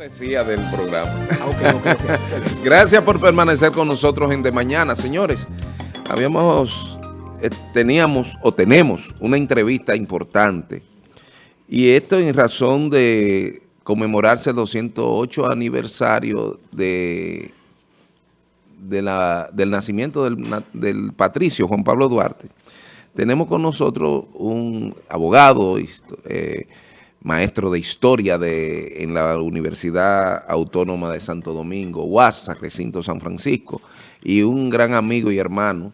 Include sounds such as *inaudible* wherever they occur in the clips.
cortesía del programa. Ah, *laughs* Gracias por permanecer con nosotros en De Mañana, señores. Habíamos, eh, teníamos o tenemos una entrevista importante y esto en razón de conmemorarse el 208 aniversario de, de la, del nacimiento del, del patricio Juan Pablo Duarte. Tenemos con nosotros un abogado, eh, maestro de historia de, en la Universidad Autónoma de Santo Domingo, UASA, Recinto San Francisco, y un gran amigo y hermano,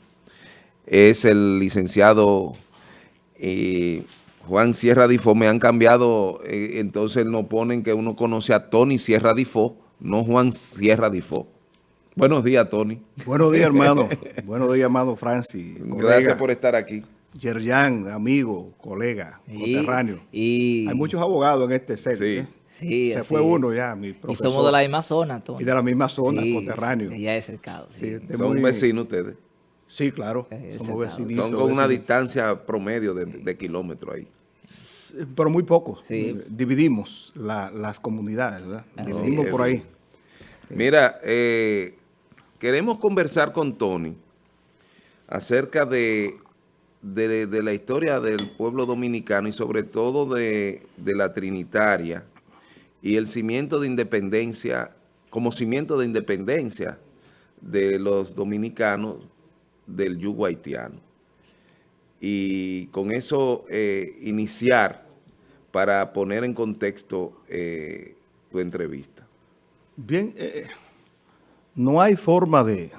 es el licenciado eh, Juan Sierra Difo. Me han cambiado, eh, entonces no ponen que uno conoce a Tony Sierra Difo, no Juan Sierra Difo. Buenos días, Tony. Buenos días, hermano. *laughs* Buenos días, hermano Francis. Gracias por estar aquí. Yerjan, amigo, colega, coterráneo. Hay muchos abogados en este set. Sí. ¿eh? Sí, Se fue uno ya, mi profesor. Y somos de la misma zona, Tony. Y de la misma zona, coterráneo. Ya es cercado. Sí. Son vecinos ustedes. Sí, claro. Somos vecinitos. Son con una distancia promedio de, kilómetros ahí. Pero muy poco. Dividimos las comunidades, ¿verdad? Dividimos por ahí. Mira, eh, queremos conversar con Tony acerca de de, la historia del pueblo dominicano y sobre todo de, la Trinitaria y el cimiento de independencia, como cimiento de independencia de los dominicanos del yugo haitiano. Y con eso eh, iniciar para poner en contexto eh, tu entrevista. Bien, eh, no hay forma de,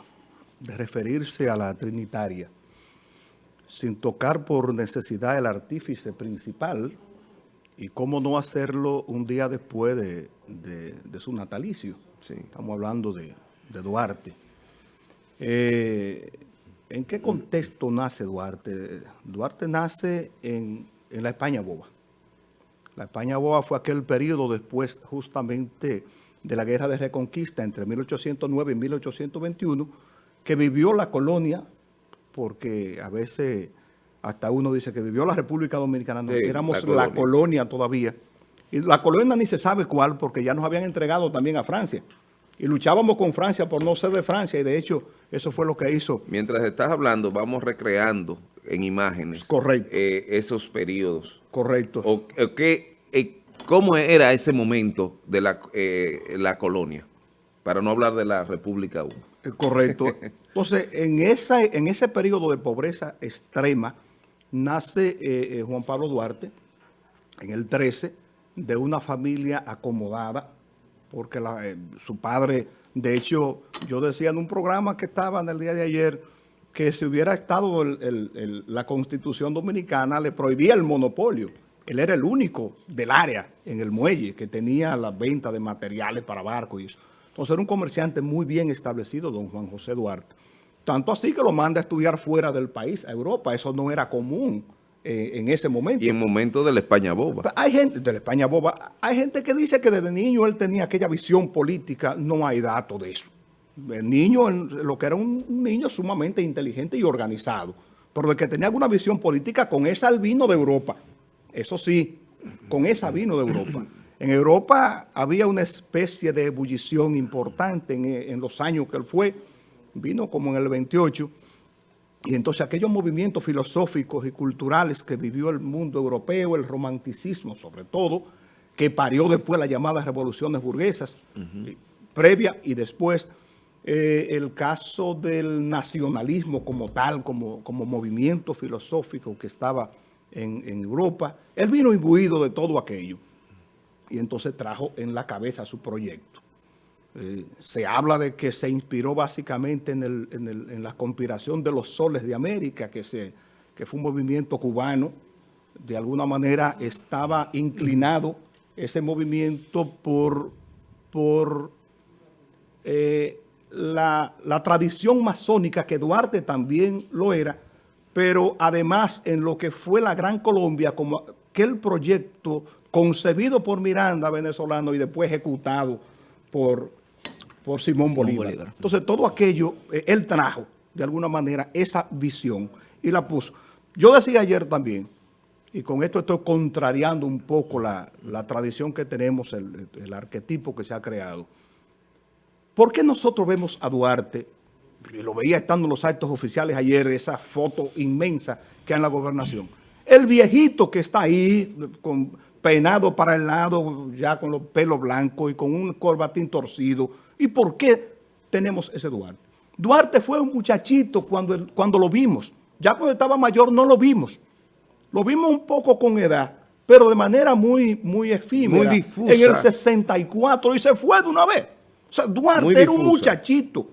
de referirse a la Trinitaria sin tocar por necesidad el artífice principal y cómo no hacerlo un día después de, su natalicio. Estamos hablando de, Duarte. Eh, ¿En qué contexto nace Duarte? Duarte nace en, en, la España boba. La España boba fue aquel periodo después justamente de la Guerra de Reconquista entre 1809 y 1821 que vivió la colonia porque a veces hasta uno dice que vivió la República Dominicana, no, éramos la colonia. todavía. Y la colonia ni se sabe cuál, porque ya nos habían entregado también a Francia. Y luchábamos con Francia por no ser de Francia, y de hecho, eso fue lo que hizo. Mientras estás hablando, vamos recreando en imágenes Correcto. Eh, esos periodos. Correcto. O, eh, ¿Cómo era ese momento de la, eh, la colonia? Para no hablar de la República 1. Eh, correcto. *laughs* Entonces, en, esa, en ese periodo de pobreza extrema, nace eh, eh, Juan Pablo Duarte, en el 13, de una familia acomodada, porque su padre, de hecho, yo decía en un programa que estaba en el día de ayer, que si hubiera estado la Constitución Dominicana, le prohibía el monopolio. Él era el único del área en el muelle que tenía la venta de materiales para barcos y eso. Entonces era un comerciante muy bien establecido, don Juan José Duarte. Tanto así que lo manda a estudiar fuera del país, a Europa. Eso no era común eh, en ese momento. Y en momento de la España boba. Hay gente, de la España boba, hay gente que dice que desde niño él tenía aquella visión política. No hay datos de eso. El niño, lo que era un niño sumamente inteligente y organizado, pero de que tenía alguna visión política con esa vino de Europa. Eso sí, con esa vino de Europa. En Europa había una especie de ebullición importante en, los años que él fue, vino como en el 28, y entonces aquellos movimientos filosóficos y culturales que vivió el mundo europeo, el romanticismo sobre todo, que parió después las llamadas revoluciones burguesas, previa y después eh, el caso del nacionalismo como tal, como, como movimiento filosófico que estaba en, en Europa, él vino imbuido de todo aquello y entonces trajo en la cabeza su proyecto. Eh, se habla de que se inspiró básicamente en, la conspiración de los soles de América, que, se, que fue un movimiento cubano. De alguna manera estaba inclinado ese movimiento por, por eh, la, la tradición masónica, que Duarte también lo era, pero además en lo que fue la Gran Colombia, como aquel proyecto concebido por Miranda, venezolano, y después ejecutado por, por Simón, Bolívar. Entonces, todo aquello, eh, él trajo, de alguna manera, esa visión y la puso. Yo decía ayer también, y con esto estoy contrariando un poco la, tradición que tenemos, el, el, arquetipo que se ha creado. ¿Por qué nosotros vemos a Duarte, y lo veía estando en los actos oficiales ayer, esa foto inmensa que hay en la gobernación? El viejito que está ahí, con, peinado para el lado, ya con los pelos blancos y con un corbatín torcido. ¿Y por qué tenemos ese Duarte? Duarte fue un muchachito cuando, cuando lo vimos. Ya cuando estaba mayor no lo vimos. Lo vimos un poco con edad, pero de manera muy, muy efímera. Muy difusa. En el 64 y se fue de una vez. O sea, Duarte era un muchachito.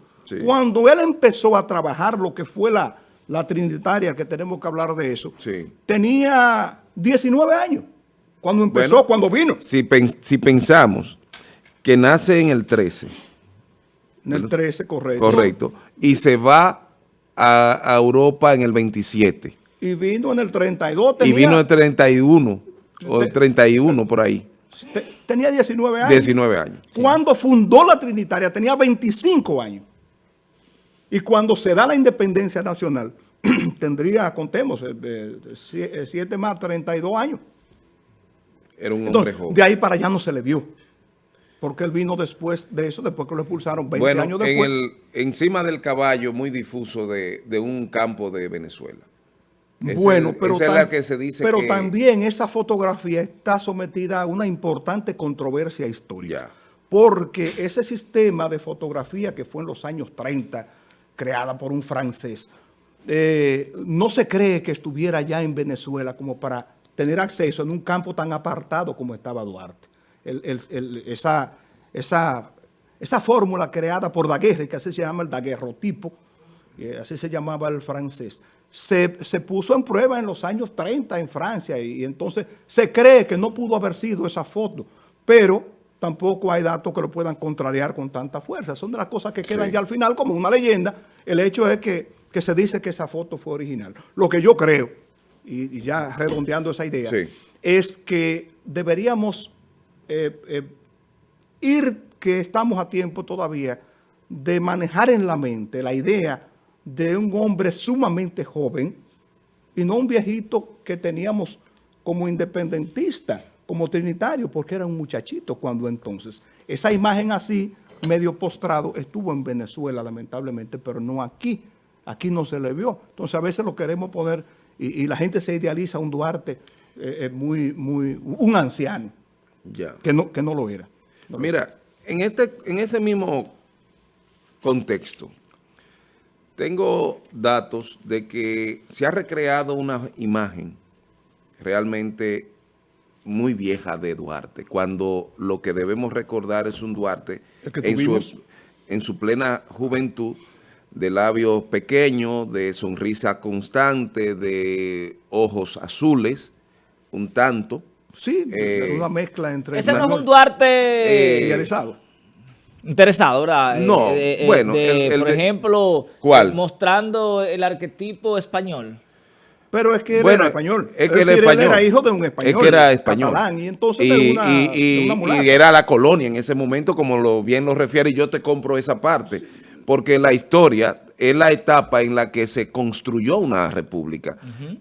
Cuando él empezó a trabajar lo que fue la, la trinitaria, que tenemos que hablar de eso, tenía 19 años. Cuando empezó, cuando vino. Si, si pensamos que nace en el 13. En el 13, correcto. Correcto. Y se va a, Europa en el 27. Y vino en el 32. y vino en el 31, o el 31 por ahí. Tenía 19 años. 19 años. Cuando fundó la Trinitaria tenía 25 años. Y cuando se da la independencia nacional, *clears throat* tendría, contemos, 7 eh, eh, más 32 años. Era un hombre joven. De ahí para allá no se le vio. Porque él vino después de eso, después que lo expulsaron 20 años después. En el, encima del caballo muy difuso de, un campo de Venezuela. bueno, pero, que se dice pero también esa fotografía está sometida a una importante controversia histórica. Porque ese sistema de fotografía que fue en los años 30, creada por un francés, eh, no se cree que estuviera ya en Venezuela como para tener acceso en un campo tan apartado como estaba Duarte. esa, esa, esa fórmula creada por Daguerre, que así se llama el daguerrotipo, así se llamaba el francés, se, puso en prueba en los años 30 en Francia y, entonces se cree que no pudo haber sido esa foto, pero tampoco hay datos que lo puedan contrariar con tanta fuerza. Son de las cosas que quedan ya al final como una leyenda. El hecho es que, que se dice que esa foto fue original. Lo que yo creo y, ya redondeando esa idea, es que deberíamos eh, eh, ir, que estamos a tiempo todavía, de manejar en la mente la idea de un hombre sumamente joven y no un viejito que teníamos como independentista, como trinitario, porque era un muchachito cuando entonces. Esa imagen así, medio postrado, estuvo en Venezuela lamentablemente, pero no aquí. Aquí no se le vio. Entonces a veces lo queremos poner y, la gente se idealiza un Duarte eh, muy, muy, un anciano, ya. Que, no, que no lo era. Mira, en, este, en ese mismo contexto, tengo datos de que se ha recreado una imagen realmente muy vieja de Duarte, cuando lo que debemos recordar es un Duarte en su, en su plena juventud, de labios pequeños, de sonrisa constante, de ojos azules, un tanto. Sí, eh, una mezcla entre... Ese no es un Duarte... Eh, interesado. Interesado, ¿verdad? No, eh, bueno. por ejemplo, ¿cuál? mostrando el arquetipo español. Pero es que él era español. Es que era hijo de un español. Es que era español. y entonces y, una, y, y, era la colonia en ese momento, como lo bien lo refiere, y yo te compro esa parte porque la historia es la etapa en la que se construyó una república.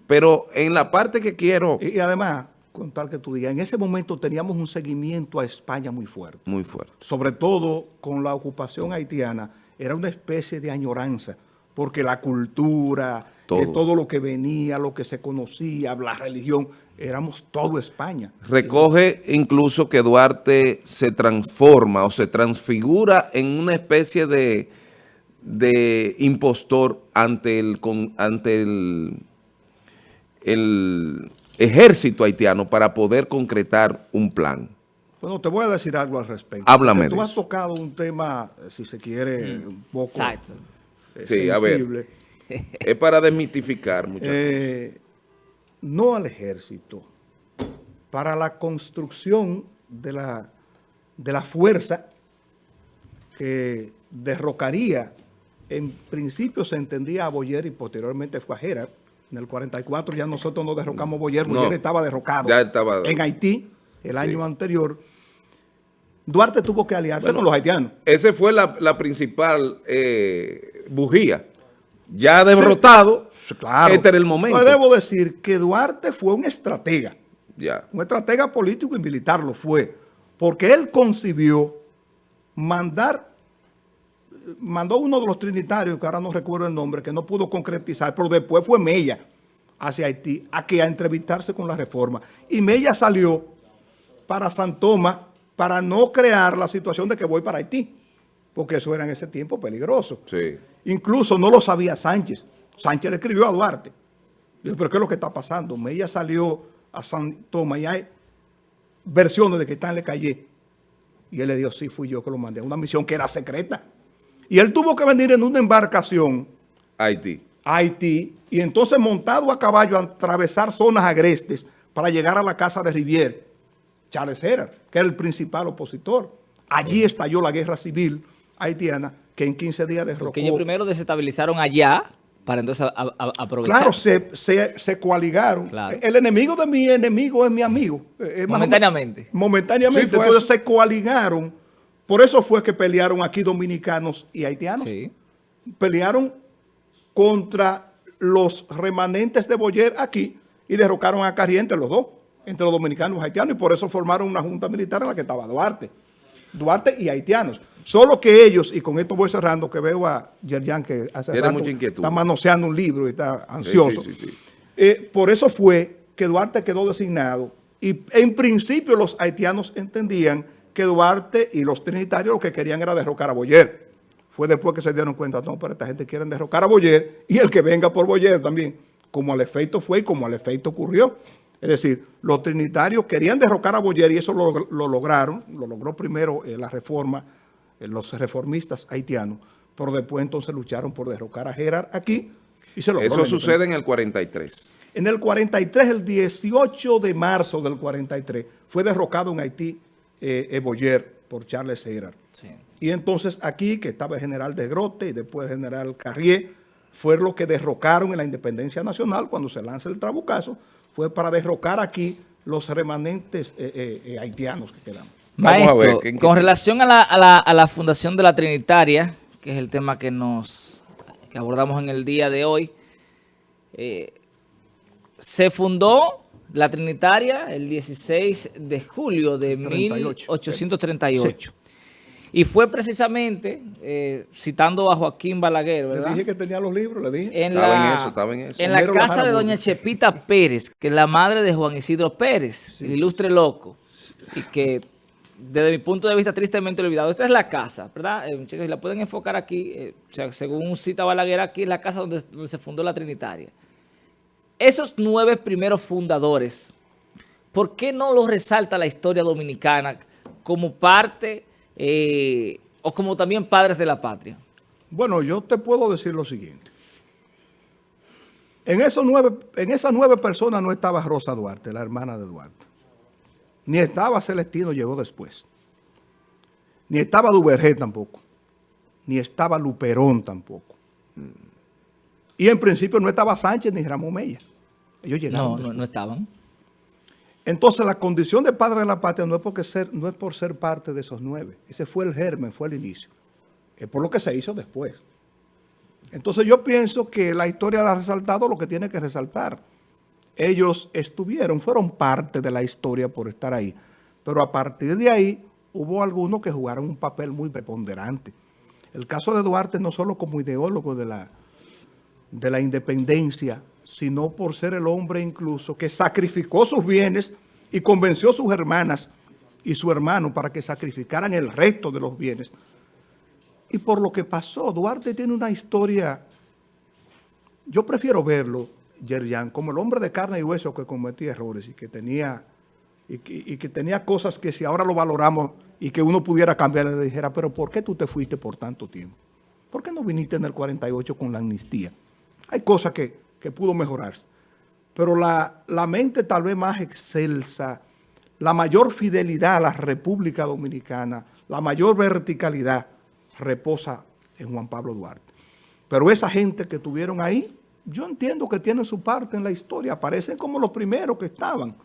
Pero en la parte que quiero... Y, además, con tal que tú digas, en ese momento teníamos un seguimiento a España muy fuerte. Muy fuerte. Sobre todo con la ocupación haitiana, era una especie de añoranza, porque la cultura, eh, todo, lo que venía, lo que se conocía, la religión, éramos todo España. Recoge incluso que Duarte se transforma o se transfigura en una especie de de impostor ante el, ante el, el ejército haitiano para poder concretar un plan. Bueno, te voy a decir algo al respecto. Háblame Tú has tocado un tema, si se quiere, mm. un poco Exacto. sí, a ver. *laughs* Es para desmitificar muchas eh, No al ejército. Para la construcción de la, de la fuerza que derrocaría en principio se entendía a Boyer y posteriormente fue a Gerard. En el 44 ya nosotros no derrocamos Boyer, Boyer estaba derrocado ya estaba... en Haití el año anterior. Duarte tuvo que aliarse con los haitianos. Esa fue la, principal eh, bujía Ya derrotado, claro. este era el momento. Yo debo decir que Duarte fue un estratega. Ya. Un estratega político y militar lo fue. Porque él concibió mandar, mandó uno de los trinitarios, que ahora no recuerdo el nombre, que no pudo concretizar, pero después fue Mella hacia Haití, a que a entrevistarse con la reforma. Y Mella salió para San Tomás para no crear la situación de que voy para Haití, porque eso era en ese tiempo peligroso. Sí. Incluso no lo sabía Sánchez. Sánchez le escribió a Duarte. Dijo, pero ¿qué es lo que está pasando? Mella salió a San Tomás y hay versiones de que está en Le Calle. Y él le dijo, sí, fui yo que lo mandé a una misión que era secreta. Y él tuvo que venir en una embarcación. Haití. Haití. Y entonces montado a caballo a atravesar zonas agrestes para llegar a la casa de Rivier. Charles Herrera, que era el principal opositor. Allí estalló la guerra civil haitiana que en 15 días derrocó. Porque ellos primero desestabilizaron allá para entonces aprovechar. Claro, se, coaligaron. El enemigo de mi enemigo es mi amigo. momentáneamente. momentáneamente. entonces se coaligaron. Por eso fue que pelearon aquí dominicanos y haitianos. Sí. Pelearon contra los remanentes de Boyer aquí y derrocaron a Carriente los dos entre los dominicanos y haitianos y por eso formaron una junta militar en la que estaba Duarte. Duarte y haitianos. Solo que ellos, y con esto voy cerrando, que veo a Yerjan que hace rato está manoseando un libro y está ansioso. Eh, por eso fue que Duarte quedó designado y en principio los haitianos entendían que Duarte y los trinitarios lo que querían era derrocar a Boyer. Fue después que se dieron cuenta, no, pero esta gente quiere derrocar a Boyer y el que venga por Boyer también, como al efecto fue y como al efecto ocurrió. Es decir, los trinitarios querían derrocar a Boyer y eso lo, lograron, lo logró primero eh, la reforma, eh, los reformistas haitianos, pero después entonces lucharon por derrocar a Gerard aquí y se logró. Eso sucede en el 43. En el 43, el 18 de marzo del 43, fue derrocado en Haití eh, Boyer por Charles Gerard. Y entonces aquí, que estaba el general de Grote y después el general Carrier, fue lo que derrocaron en la independencia nacional cuando se lanza el trabucazo, fue para derrocar aquí los remanentes eh, eh, eh, haitianos que quedamos. Maestro, con relación a la, fundación de la Trinitaria, que es el tema que nos abordamos en el día de hoy, se fundó la Trinitaria el 16 de julio de 1838. Y fue precisamente, eh, citando a Joaquín Balaguer, ¿verdad? Le dije que tenía los libros, le dije. En estaba la, en eso, estaba en eso. En la casa de doña Chepita Pérez, que es la madre de Juan Isidro Pérez, el ilustre loco, y que desde mi punto de vista tristemente olvidado. Esta es la casa, ¿verdad? Eh, muchachos, la pueden enfocar aquí, eh, o sea, según cita Balaguer, aquí es la casa donde, donde se fundó la Trinitaria. Esos nueve primeros fundadores, ¿por qué no los resalta la historia dominicana como parte eh, o como también padres de la patria? Bueno, yo te puedo decir lo siguiente. En, esos nueve, en esas nueve personas no estaba Rosa Duarte, la hermana de Duarte. Ni estaba Celestino, llegó después. Ni estaba Duvergé tampoco. Ni estaba Luperón tampoco. Y en principio no estaba Sánchez ni Ramón Mella. Ellos llegaron. No, no estaban. Entonces, la condición de padre de la patria no es, porque ser, no es por ser parte de esos nueve. Ese fue el germen, fue el inicio. Es por lo que se hizo después. Entonces, yo pienso que la historia ha resaltado lo que tiene que resaltar. Ellos estuvieron, fueron parte de la historia por estar ahí. Pero a partir de ahí, hubo algunos que jugaron un papel muy preponderante. El caso de Duarte no solo como ideólogo de la, de la independencia, sino por ser el hombre incluso que sacrificó sus bienes y convenció a sus hermanas y su hermano para que sacrificaran el resto de los bienes. Y por lo que pasó, Duarte tiene una historia, yo prefiero verlo, Yerjan, como el hombre de carne y hueso que cometía errores y que tenía y que, tenía cosas que si ahora lo valoramos y que uno pudiera cambiar, le dijera, pero ¿por qué tú te fuiste por tanto tiempo? ¿Por qué no viniste en el 48 con la amnistía? Hay cosas que que pudo mejorarse. Pero la, la mente tal vez más excelsa, la mayor fidelidad a la República Dominicana, la mayor verticalidad reposa en Juan Pablo Duarte. Pero esa gente que tuvieron ahí, yo entiendo que tienen su parte en la historia, aparecen como los primeros que estaban.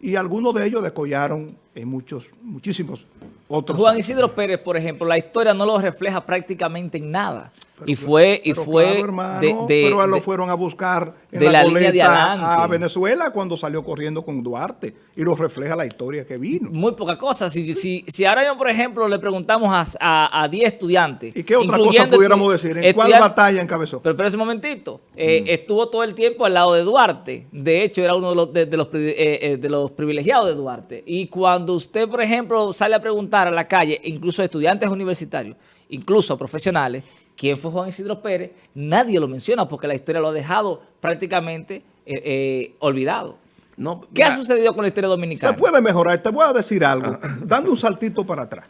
Y algunos de ellos decollaron en muchos, muchísimos otros. Juan Isidro Pérez, por ejemplo, la historia no lo refleja prácticamente en nada. Y fue, y fue de, pero lo fueron a buscar en de la, línea de a Venezuela cuando salió corriendo con Duarte y lo refleja la historia que vino. Muy poca cosa. Si, si, si ahora yo, por ejemplo, le preguntamos a 10 estudiantes. ¿Y qué otra cosa pudiéramos decir? ¿En cuál batalla encabezó? Pero, pero ese momentito, eh, mm. estuvo todo el tiempo al lado de Duarte. De hecho, era uno de los, de, los, eh, eh, de los privilegiados de Duarte. Y cuando usted, por ejemplo, sale a preguntar a la calle, incluso a estudiantes universitarios, incluso a profesionales, quién fue Juan Isidro Pérez, nadie lo menciona porque la historia lo ha dejado prácticamente eh, eh, olvidado. No, ¿Qué ha sucedido con la historia dominicana? Se puede mejorar. Te voy a decir algo, dando un saltito para atrás.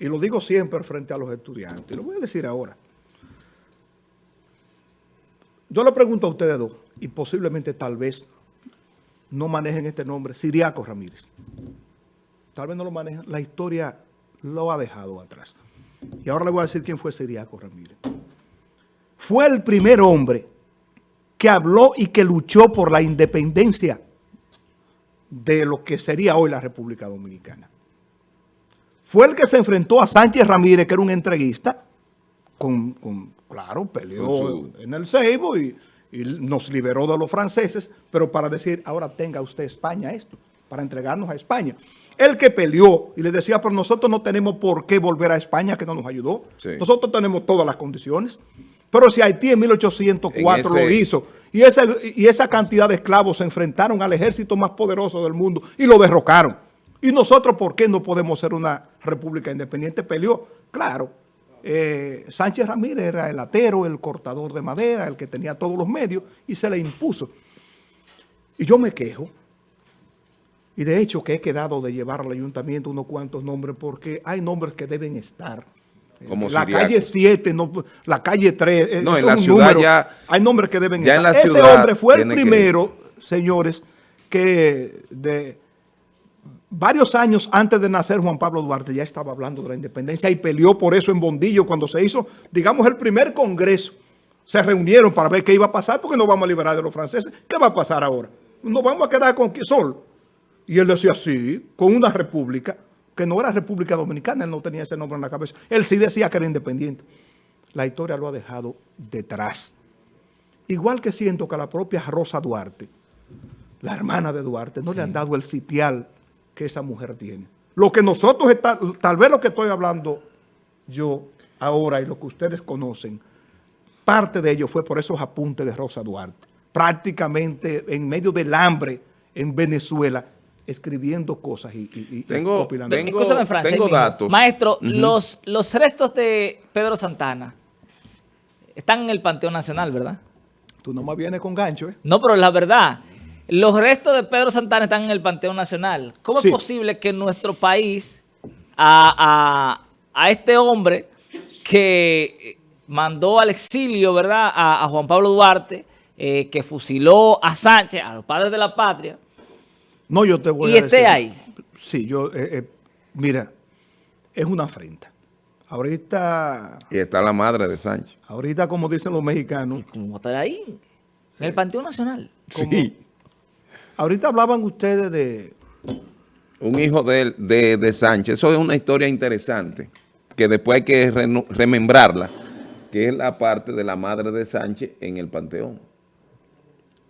Y lo digo siempre frente a los estudiantes. Lo voy a decir ahora. Yo le pregunto a ustedes dos, y posiblemente tal vez no manejen este nombre, Siriaco Ramírez. Tal vez no lo manejan. La historia lo ha dejado atrás. Y ahora le voy a decir quién fue Siriaco Ramírez. Fue el primer hombre que habló y que luchó por la independencia de lo que sería hoy la República Dominicana. Fue el que se enfrentó a Sánchez Ramírez, que era un entreguista, con, claro, peleó en el Seibo y, y nos liberó de los franceses, pero para decir, ahora tenga usted España esto, para entregarnos a España el que peleó y le decía, pero nosotros no tenemos por qué volver a España, que no nos ayudó. Nosotros tenemos todas las condiciones. Pero si Haití en 1804 lo hizo y esa, y esa cantidad de esclavos se enfrentaron al ejército más poderoso del mundo y lo derrocaron. ¿Y nosotros por qué no podemos ser una república independiente? Peleó, claro. Eh, Sánchez Ramírez era el atero, el cortador de madera, el que tenía todos los medios y se le impuso. Y yo me quejo y de hecho que he quedado de llevar al ayuntamiento unos cuantos nombres porque hay nombres que deben estar. Como la calle 7, no, la calle 3. Eh, no, en la ciudad ya... Hay nombres que deben estar. Ese hombre fue el primero, señores, que de varios años antes de nacer Juan Pablo Duarte ya estaba hablando de la independencia y peleó por eso en Bondillo cuando se hizo, digamos, el primer congreso. Se reunieron para ver qué iba a pasar porque no vamos a liberar de los franceses. ¿Qué va a pasar ahora? ¿Nos vamos a quedar con sol? Y él decía, sí, con una república, que no era República Dominicana, él no tenía ese nombre en la cabeza. Él sí decía que era independiente. La historia lo ha dejado detrás. Igual que siento que a la propia Rosa Duarte, la hermana de Duarte, no le han dado el sitial que esa mujer tiene. Lo que nosotros, está, tal vez lo que estoy hablando yo ahora y lo que ustedes conocen, parte de ello fue por esos apuntes de Rosa Duarte. Prácticamente en medio del hambre en Venezuela, escribiendo cosas y, tengo, Tengo, datos. Maestro, los, los restos de Pedro Santana están en el Panteón Nacional, ¿verdad? Tú nomás vienes con gancho, ¿eh? No, pero la verdad, los restos de Pedro Santana están en el Panteón Nacional. ¿Cómo es posible que nuestro país, a, este hombre que mandó al exilio, ¿verdad?, a, Juan Pablo Duarte, eh, que fusiló a Sánchez, a los padres de la patria, no, yo te voy a decir. ¿Y esté ahí? Sí, yo, eh, eh, mira, es una afrenta. Ahorita... Y está la madre de Sánchez. Ahorita, como dicen los mexicanos... ¿Cómo estar ahí? En el Panteón Nacional. Sí. Ahorita hablaban ustedes de... Un hijo de, de, Sánchez. Eso es una historia interesante, que después hay que remembrarla, que es la parte de la madre de Sánchez en el Panteón.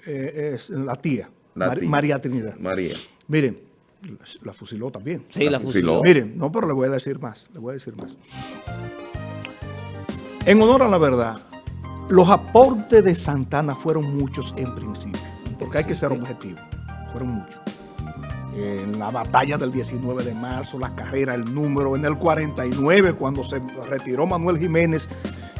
Eh, es la tía. María Trinidad. María. Miren, la fusiló también. Sí, la, fusiló. Miren, no, pero le voy a decir más, le voy a decir más. En honor a la verdad, los aportes de Santana fueron muchos en principio, porque hay que ser objetivo, fueron muchos. En la batalla del 19 de marzo, la carrera, el número, en el 49, cuando se retiró Manuel Jiménez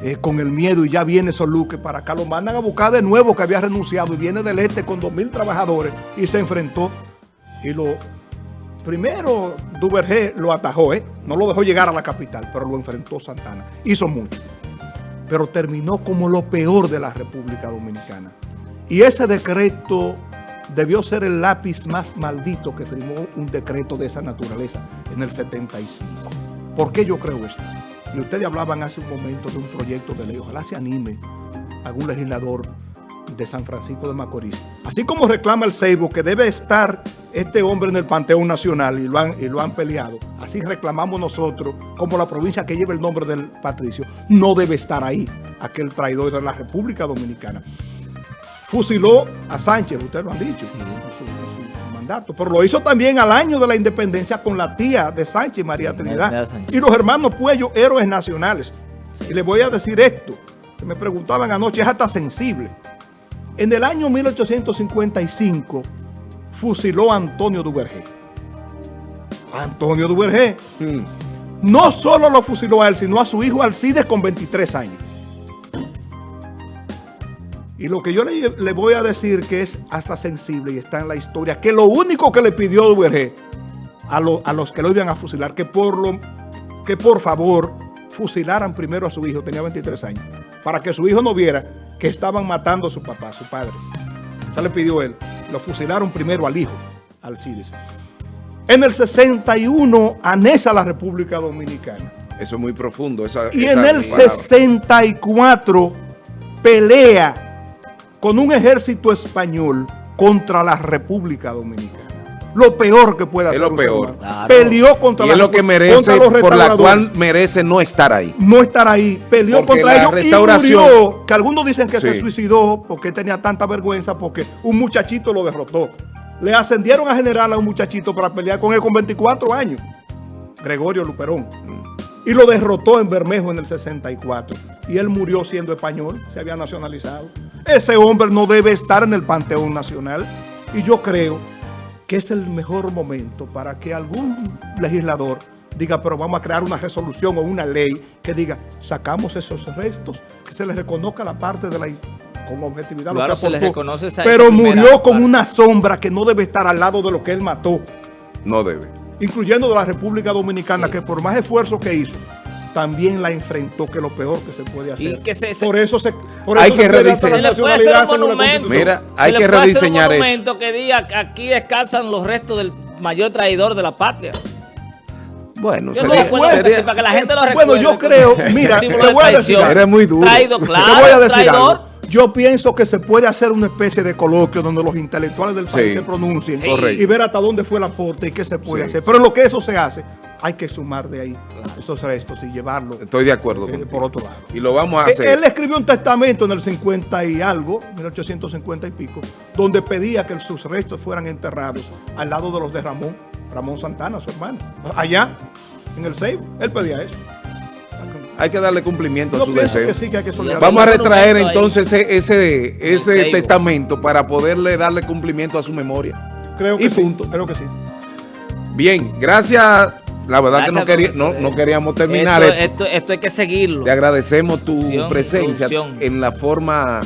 eh, con el miedo y ya viene Soluque para acá. Lo mandan a buscar de nuevo que había renunciado y viene del este con dos mil trabajadores y se enfrentó. Y lo primero Duvergé lo atajó, ¿eh? no lo dejó llegar a la capital, pero lo enfrentó Santana. Hizo mucho, pero terminó como lo peor de la República Dominicana. Y ese decreto debió ser el lápiz más maldito que firmó un decreto de esa naturaleza en el 75. ¿Por qué yo creo esto? Y ustedes hablaban hace un momento de un proyecto de ley. Ojalá se anime algún legislador de San Francisco de Macorís. Así como reclama el Seibo que debe estar este hombre en el Panteón Nacional y lo, han, y lo han peleado, así reclamamos nosotros, como la provincia que lleva el nombre del patricio, no debe estar ahí, aquel traidor de la República Dominicana. Fusiló a Sánchez, ustedes lo han dicho, mandato, pero lo hizo también al año de la independencia con la tía de Sánchez, María Trinidad, y los hermanos Puello, héroes nacionales. Y les voy a decir esto, que me preguntaban anoche, es hasta sensible. En el año 1855, fusiló a Antonio Duvergé. Antonio Duvergé. Mm. No solo lo fusiló a él, sino a su hijo Alcides con 23 años. Y lo que yo le, voy a decir que es hasta sensible y está en la historia, que lo único que le pidió Duvergé a, a los que lo iban a fusilar, que por, lo, que por favor fusilaran primero a su hijo, tenía 23 años, para que su hijo no viera que estaban matando a su papá, a su padre. Ya le pidió él. Lo fusilaron primero al hijo, Alcides. En el 61 anesa la República Dominicana. Eso es muy profundo. y en el 64 pelea con un ejército español contra la República Dominicana lo peor que puede hacer. Es lo peor. Peleó contra y es lo que merece, por la cual merece no estar ahí. No estar ahí. Peleó contra ellos restauración, y murió. Que algunos dicen que se suicidó porque tenía tanta vergüenza porque un muchachito lo derrotó. Le ascendieron a general a un muchachito para pelear con él con 24 años. Gregorio Luperón. Y lo derrotó en Bermejo en el 64. Y él murió siendo español, se había nacionalizado. Ese hombre no debe estar en el Panteón Nacional. Y yo creo que es el mejor momento para que algún legislador diga, pero vamos a crear una resolución o una ley que diga, sacamos esos restos, que se les reconozca la parte de la con objetividad claro, lo que se les reconoce pero murió con una sombra que no debe estar al lado de lo que él mató. No debe. Incluyendo de la República Dominicana, que por más esfuerzo que hizo, también la enfrentó, que lo peor que se puede hacer. por eso se hay que rediseñar. Mira, hay que rediseñar un monumento que diga que aquí descansan los restos del mayor traidor de la patria. Bueno, sería, para que la gente lo Bueno, yo creo, *laughs* mira, te voy a decir, eres muy duro. Traído, claro, te voy a decir algo. Yo pienso que se puede hacer una especie de coloquio donde los intelectuales del país se pronuncien y ver hasta dónde fue el aporte y qué se puede hacer. Pero en lo que eso se hace, hay que sumar de ahí esos restos y llevarlo. Estoy de acuerdo. Eh, por otro lado. Y lo vamos a eh, hacer. Él escribió un testamento en el 50 y algo, 1850 y pico, donde pedía que sus restos fueran enterrados al lado de los de Ramón, Ramón Santana, su hermano, allá en el Seibo. Él pedía eso hay que darle cumplimiento a su deseo. Vamos a retraer entonces ese, ese, testamento para poderle darle cumplimiento a su memoria. Creo que y punto. Creo que sí. Bien, gracias. La verdad que no, quería, no, queríamos terminar esto, esto, hay que seguirlo. Te agradecemos tu presencia en la forma...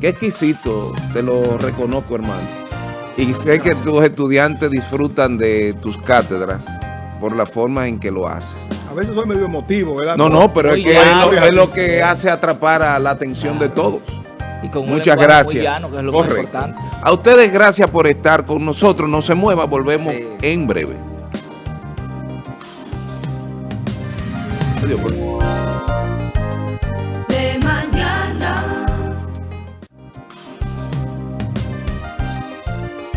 Qué exquisito, te lo reconozco, hermano. Y sé que tus estudiantes disfrutan de tus cátedras por la forma en que lo haces. A veces soy medio emotivo, ¿verdad? No, no, pero es que es lo, que hace atrapar a la atención de todos. Y con Muchas gracias. que es lo Correcto. A ustedes gracias por estar con nosotros. No se mueva, volvemos en breve. 这里不棍